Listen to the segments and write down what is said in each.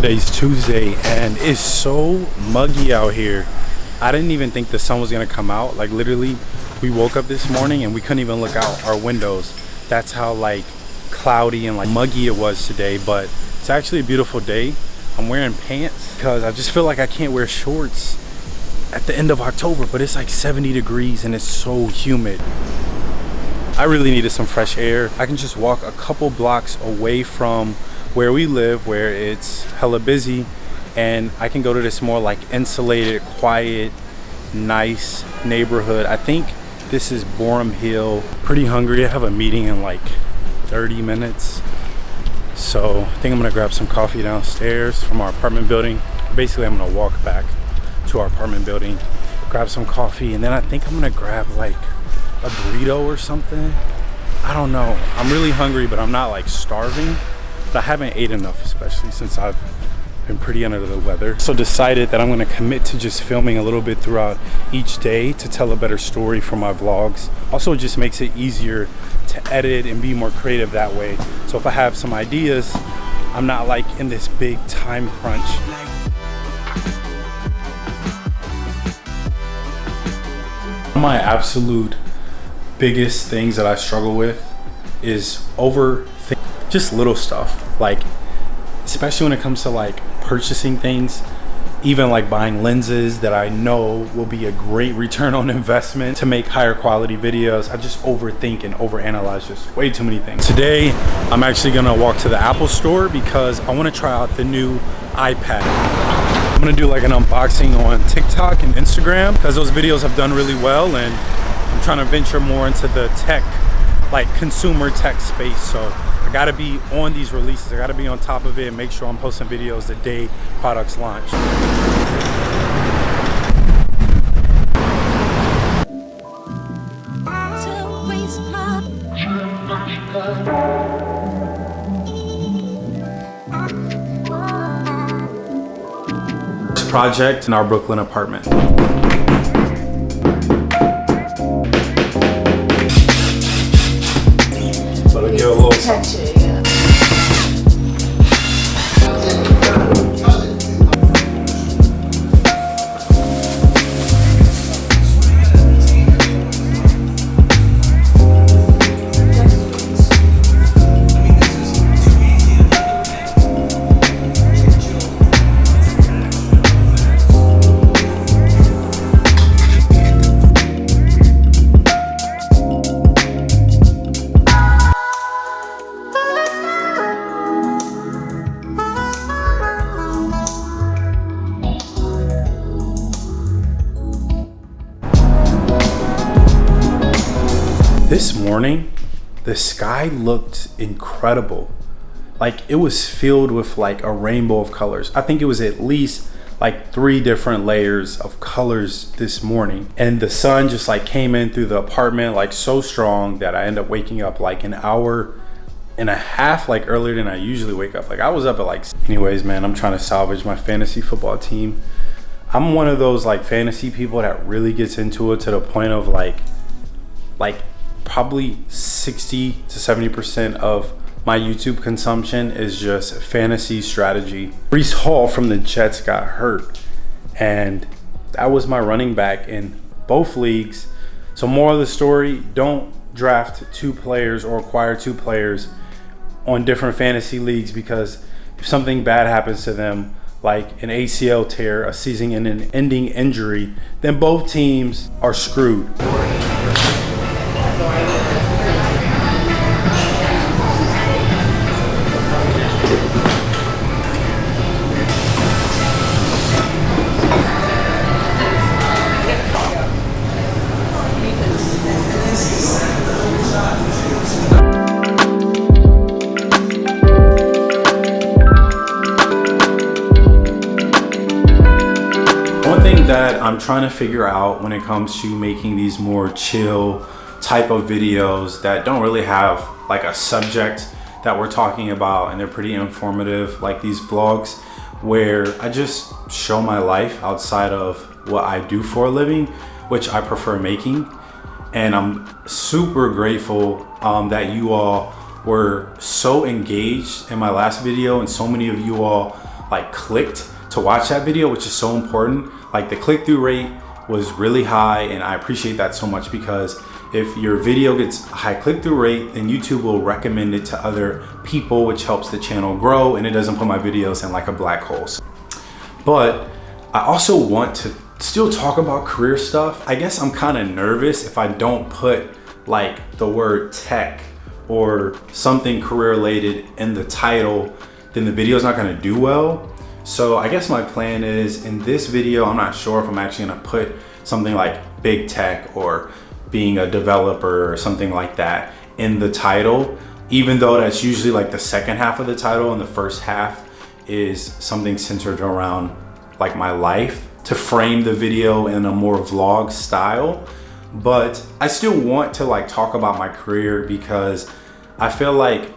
Today's Tuesday and it's so muggy out here. I didn't even think the sun was gonna come out. Like literally, we woke up this morning and we couldn't even look out our windows. That's how like cloudy and like muggy it was today, but it's actually a beautiful day. I'm wearing pants because I just feel like I can't wear shorts at the end of October, but it's like 70 degrees and it's so humid. I really needed some fresh air. I can just walk a couple blocks away from where we live where it's hella busy and I can go to this more like insulated quiet nice neighborhood. I think this is Boerum Hill. Pretty hungry. I have a meeting in like 30 minutes. So I think I'm gonna grab some coffee downstairs from our apartment building. Basically I'm gonna walk back to our apartment building grab some coffee and then I think I'm gonna grab like a burrito or something. I don't know. I'm really hungry but I'm not like starving but I haven't ate enough, especially since I've been pretty under the weather. So decided that I'm gonna commit to just filming a little bit throughout each day to tell a better story for my vlogs. Also, it just makes it easier to edit and be more creative that way. So if I have some ideas, I'm not like in this big time crunch. My absolute biggest things that I struggle with is over just little stuff like especially when it comes to like purchasing things even like buying lenses that I know will be a great return on investment to make higher quality videos. I just overthink and overanalyze just way too many things. Today, I'm actually gonna walk to the Apple store because I wanna try out the new iPad. I'm gonna do like an unboxing on TikTok and Instagram because those videos have done really well and I'm trying to venture more into the tech, like consumer tech space. So I gotta be on these releases. I gotta be on top of it and make sure I'm posting videos the day products launch. project in our Brooklyn apartment. Touch This morning, the sky looked incredible. Like it was filled with like a rainbow of colors. I think it was at least like three different layers of colors this morning. And the sun just like came in through the apartment like so strong that I ended up waking up like an hour and a half like earlier than I usually wake up. Like I was up at like, anyways, man, I'm trying to salvage my fantasy football team. I'm one of those like fantasy people that really gets into it to the point of like, like probably 60 to 70% of my YouTube consumption is just fantasy strategy. Breece Hall from the Jets got hurt and that was my running back in both leagues. So more of the story, don't draft two players or acquire two players on different fantasy leagues because if something bad happens to them, like an ACL tear, a season and an ending injury, then both teams are screwed. Trying to figure out when it comes to making these more chill type of videos that don't really have like a subject that we're talking about and they're pretty informative like these vlogs where I just show my life outside of what I do for a living which I prefer making and I'm super grateful um, that you all were so engaged in my last video and so many of you all like clicked to watch that video, which is so important. Like the click-through rate was really high and I appreciate that so much because if your video gets a high click-through rate, then YouTube will recommend it to other people, which helps the channel grow and it doesn't put my videos in like a black hole. But I also want to still talk about career stuff. I guess I'm kind of nervous if I don't put like the word tech or something career related in the title, then the video is not gonna do well. So I guess my plan is in this video, I'm not sure if I'm actually gonna put something like big tech or being a developer or something like that in the title, even though that's usually like the second half of the title and the first half is something centered around like my life to frame the video in a more vlog style. But I still want to like talk about my career because I feel like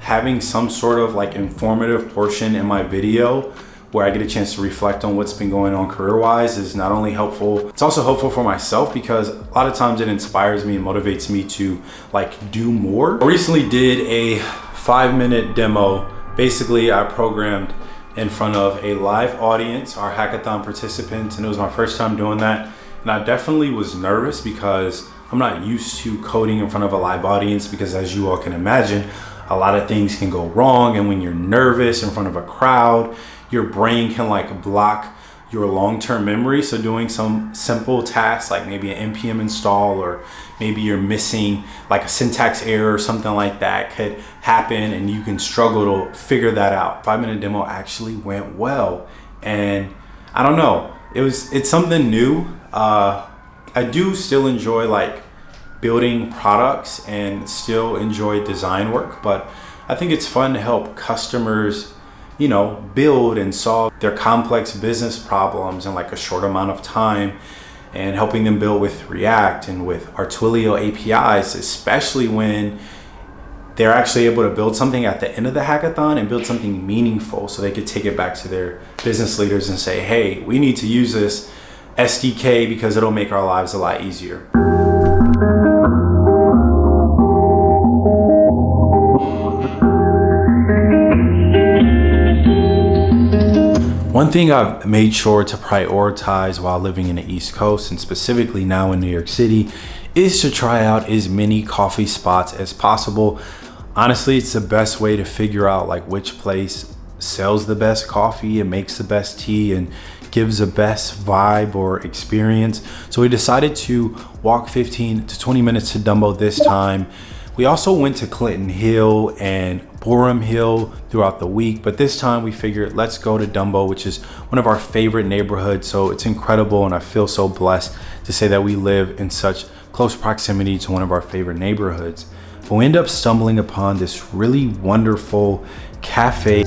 having some sort of like informative portion in my video where I get a chance to reflect on what's been going on career-wise is not only helpful, it's also helpful for myself because a lot of times it inspires me and motivates me to like do more. I recently did a five minute demo. Basically, I programmed in front of a live audience, our hackathon participants, and it was my first time doing that. And I definitely was nervous because I'm not used to coding in front of a live audience because as you all can imagine, a lot of things can go wrong. And when you're nervous in front of a crowd, your brain can like block your long-term memory. So doing some simple tasks like maybe an npm install or maybe you're missing like a syntax error or something like that could happen and you can struggle to figure that out. Five minute demo actually went well. And I don't know, it was, it's something new. Uh, I do still enjoy like building products and still enjoy design work, but I think it's fun to help customers you know, build and solve their complex business problems in like a short amount of time and helping them build with React and with our Twilio APIs, especially when they're actually able to build something at the end of the hackathon and build something meaningful so they could take it back to their business leaders and say, hey, we need to use this SDK because it'll make our lives a lot easier. One thing I've made sure to prioritize while living in the East Coast and specifically now in New York City is to try out as many coffee spots as possible. Honestly, it's the best way to figure out like which place sells the best coffee and makes the best tea and gives the best vibe or experience. So we decided to walk 15 to 20 minutes to Dumbo this time. We also went to Clinton Hill and Boerum Hill throughout the week, but this time we figured let's go to Dumbo, which is one of our favorite neighborhoods. So it's incredible and I feel so blessed to say that we live in such close proximity to one of our favorite neighborhoods. But we end up stumbling upon this really wonderful cafe.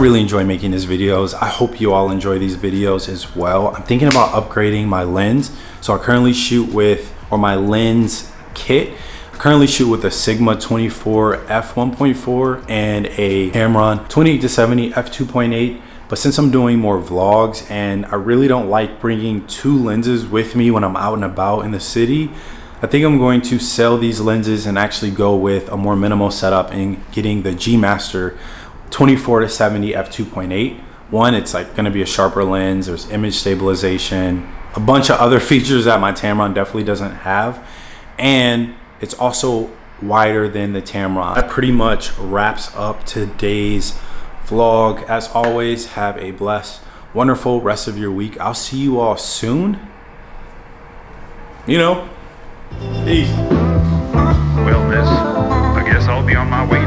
Really enjoy making these videos. I hope you all enjoy these videos as well. I'm thinking about upgrading my lens. So I currently shoot with, or my lens kit. I currently shoot with a Sigma 24 f1.4 and a Tamron 28 to 70 f2.8. But since I'm doing more vlogs and I really don't like bringing two lenses with me when I'm out and about in the city, I think I'm going to sell these lenses and actually go with a more minimal setup and getting the G Master 24 to 70 f2.8 one it's like going to be a sharper lens there's image stabilization a bunch of other features that my tamron definitely doesn't have. And it's also wider than the tamron. That pretty much wraps up today's vlog. As always have a blessed wonderful rest of your week. I'll see you all soon. You know peace. Well miss i guess i'll be on my way